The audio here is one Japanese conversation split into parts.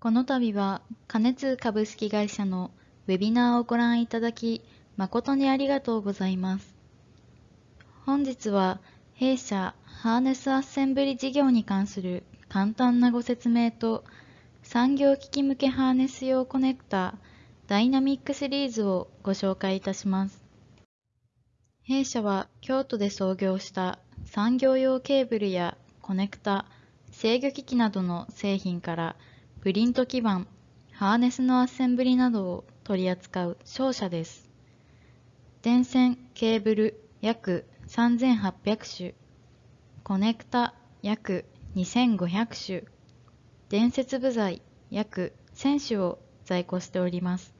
この度は、加熱株式会社のウェビナーをご覧いただき、誠にありがとうございます。本日は、弊社ハーネスアッセンブリ事業に関する簡単なご説明と、産業機器向けハーネス用コネクタダイナミックシリーズをご紹介いたします。弊社は京都で創業した産業用ケーブルやコネクタ、制御機器などの製品からプリント基板、ハーネスのアッセンブリなどを取り扱う商社です。電線、ケーブル約3800種、コネクタ約2500種、伝説部材約1000種を在庫しております。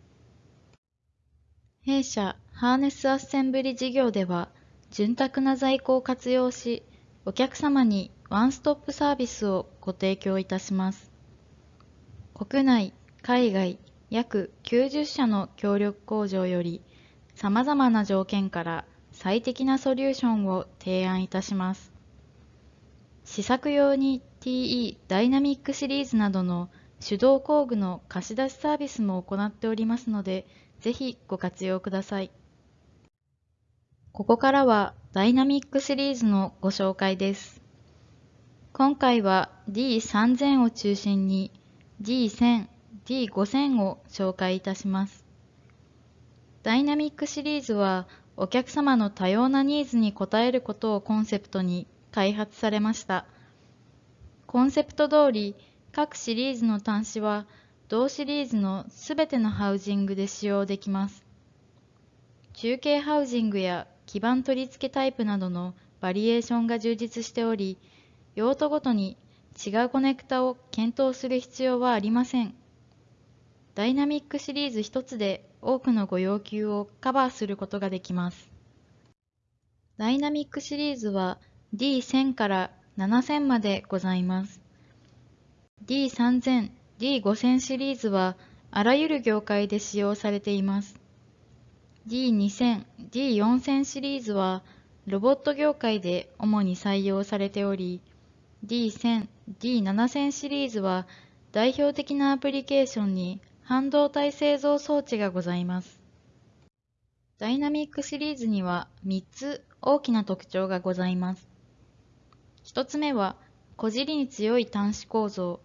弊社ハーネスアッセンブリ事業では、潤沢な在庫を活用し、お客様にワンストップサービスをご提供いたします。国内、海外、約90社の協力工場より、様々な条件から最適なソリューションを提案いたします。試作用に TE ダイナミックシリーズなどの手動工具の貸し出しサービスも行っておりますので、ぜひご活用ください。ここからはダイナミックシリーズのご紹介です。今回は D3000 を中心に D1000、D5000 を紹介いたします。ダイナミックシリーズはお客様の多様なニーズに応えることをコンセプトに開発されました。コンセプト通り各シリーズの端子は同シリーズのすべてのハウジングで使用できます。中継ハウジングや基板取り付けタイプなどのバリエーションが充実しており、用途ごとに違うコネクタを検討する必要はありません。ダイナミックシリーズ1つで多くのご要求をカバーすることができます。ダイナミックシリーズは D1000 から7000までございます。D3000、D5000 シリーズはあらゆる業界で使用されています。D2000、D4000 シリーズはロボット業界で主に採用されており、D1000、D7000 シリーズは代表的なアプリケーションに半導体製造装置がございます。ダイナミックシリーズには3つ大きな特徴がございます。1つ目は、こじりに強い端子構造。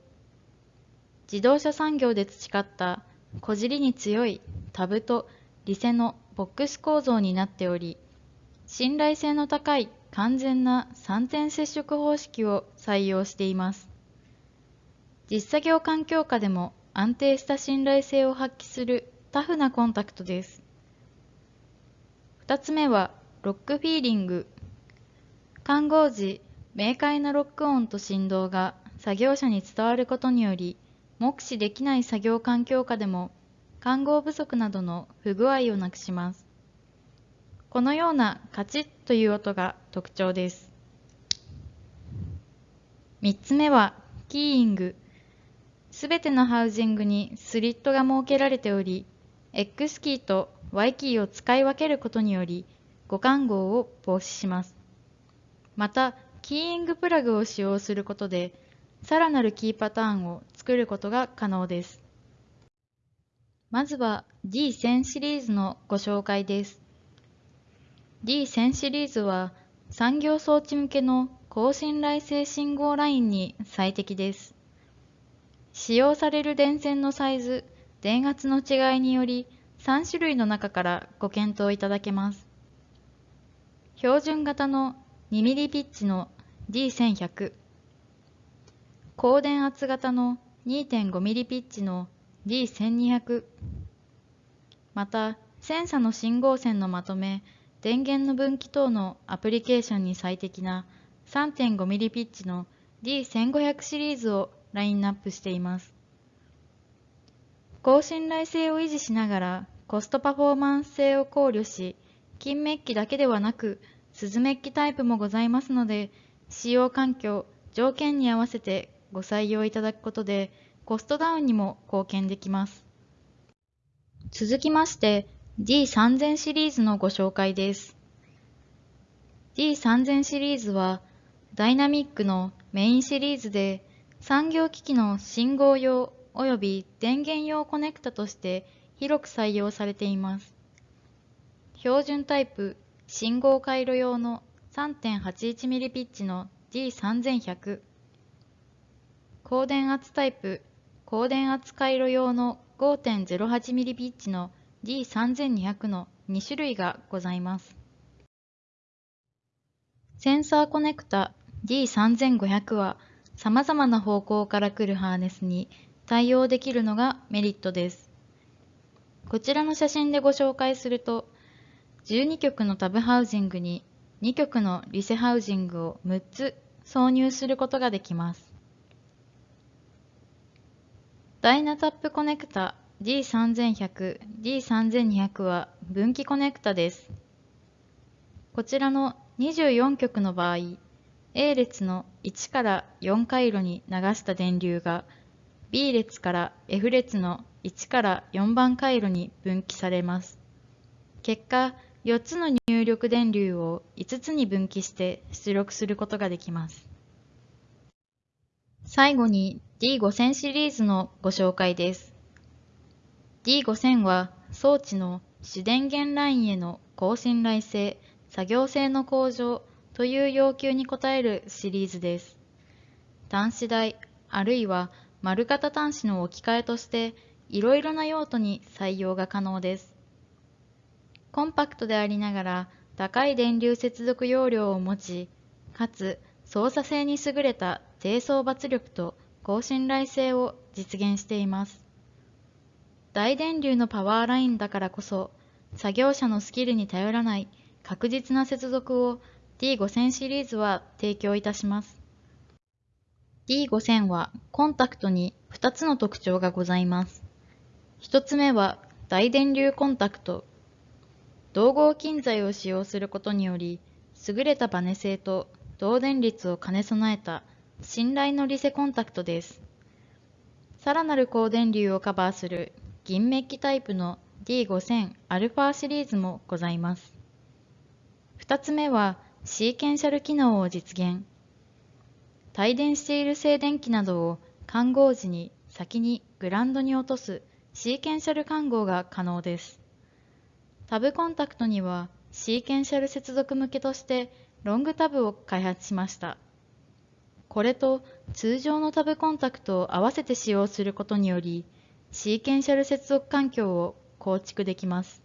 自動車産業で培ったこじりに強いタブとリセのボックス構造になっており、信頼性の高い完全な3点接触方式を採用しています。実作業環境下でも安定した信頼性を発揮するタフなコンタクトです。2つ目はロックフィーリング。看護時、明快なロック音と振動が作業者に伝わることにより、目視できない作業環境下でも看護不足などの不具合をなくします。このようなカチッという音が特徴です。3つ目はキーイング。すべてのハウジングにスリットが設けられており、X キーと Y キーを使い分けることにより、互換号を防止します。また、キーイングプラグを使用することで、さらなるキーパターンを作ることが可能です。まずは D1000 シリーズのご紹介です。D1000 シリーズは産業装置向けの高信頼性信号ラインに最適です。使用される電線のサイズ、電圧の違いにより3種類の中からご検討いただけます。標準型の 2mm ピッチの D1100、高電圧型の 2.5mm ピッチの D1200 またセンサの信号線のまとめ電源の分岐等のアプリケーションに最適な 3.5mm ピッチの D1500 シリーズをラインナップしています高信頼性を維持しながらコストパフォーマンス性を考慮し金メッキだけではなく鈴メッキタイプもございますので使用環境条件に合わせてご採用いただくことでコストダウンにも貢献できます。続きまして D3000 シリーズのご紹介です。D3000 シリーズはダイナミックのメインシリーズで産業機器の信号用及び電源用コネクタとして広く採用されています。標準タイプ信号回路用の 3.81mm ピッチの D3100 高電圧タイプ高電圧回路用の 5.08mm ピッチの D3200 の2種類がございます。センサーコネクタ D3500 は様々な方向から来るハーネスに対応できるのがメリットです。こちらの写真でご紹介すると、12曲のタブハウジングに2曲のリセハウジングを6つ挿入することができます。ダイナタップコネクタ D3100、D3200 は分岐コネクタです。こちらの24曲の場合、A 列の1から4回路に流した電流が B 列から F 列の1から4番回路に分岐されます。結果、4つの入力電流を5つに分岐して出力することができます。最後に D5000 シリーズのご紹介です。D5000 は装置の主電源ラインへの高信頼性、作業性の向上、という要求に応えるシリーズです。端子台あるいは丸型端子の置き換えとしていろいろな用途に採用が可能です。コンパクトでありながら高い電流接続容量を持ち、かつ操作性に優れた低層抜力と高信頼性を実現しています。大電流のパワーラインだからこそ、作業者のスキルに頼らない確実な接続を D5000 シリーズは提供いたします。D5000 はコンタクトに2つの特徴がございます。1つ目は大電流コンタクト。同合金材を使用することにより、優れたバネ性と導電率を兼ね備えた信頼のリセコンタクトです。さらなる高電流をカバーする銀メッキタイプの D5000α シリーズもございます。2つ目はシーケンシャル機能を実現。帯電している静電気などを看合時に先にグランドに落とすシーケンシャル看合が可能です。タブコンタクトにはシーケンシャル接続向けとしてロングタブを開発しました。これと通常のタブコンタクトを合わせて使用することにより、シーケンシャル接続環境を構築できます。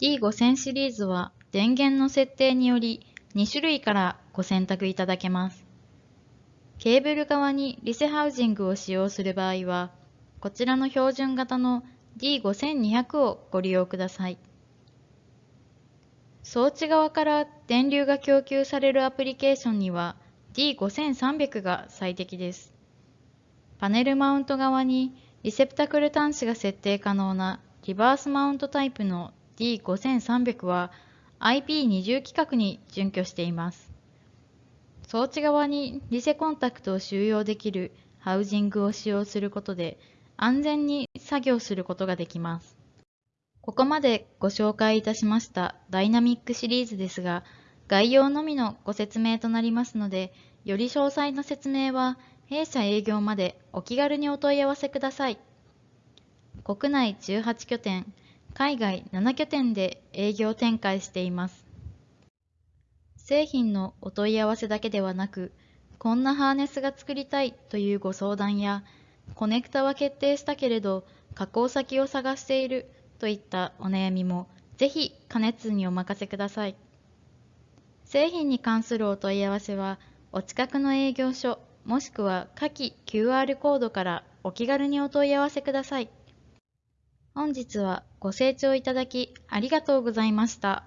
D5000 シリーズは電源の設定により2種類からご選択いただけます。ケーブル側にリセハウジングを使用する場合は、こちらの標準型の D5200 をご利用ください。装置側から電流が供給されるアプリケーションには D5300 が最適です。パネルマウント側にリセプタクル端子が設定可能なリバースマウントタイプの D5300 は IP20 規格に準拠しています。装置側にリセコンタクトを収容できるハウジングを使用することで安全に作業することができます。ここまでご紹介いたしましたダイナミックシリーズですが、概要のみのご説明となりますので、より詳細な説明は弊社営業までお気軽にお問い合わせください。国内18拠点、海外7拠点で営業展開しています。製品のお問い合わせだけではなく、こんなハーネスが作りたいというご相談や、コネクタは決定したけれど加工先を探しているといったお悩みもぜひ加熱にお任せください。製品に関するお問い合わせはお近くの営業所もしくは下記 QR コードからお気軽にお問い合わせください。本日はご清聴いただきありがとうございました。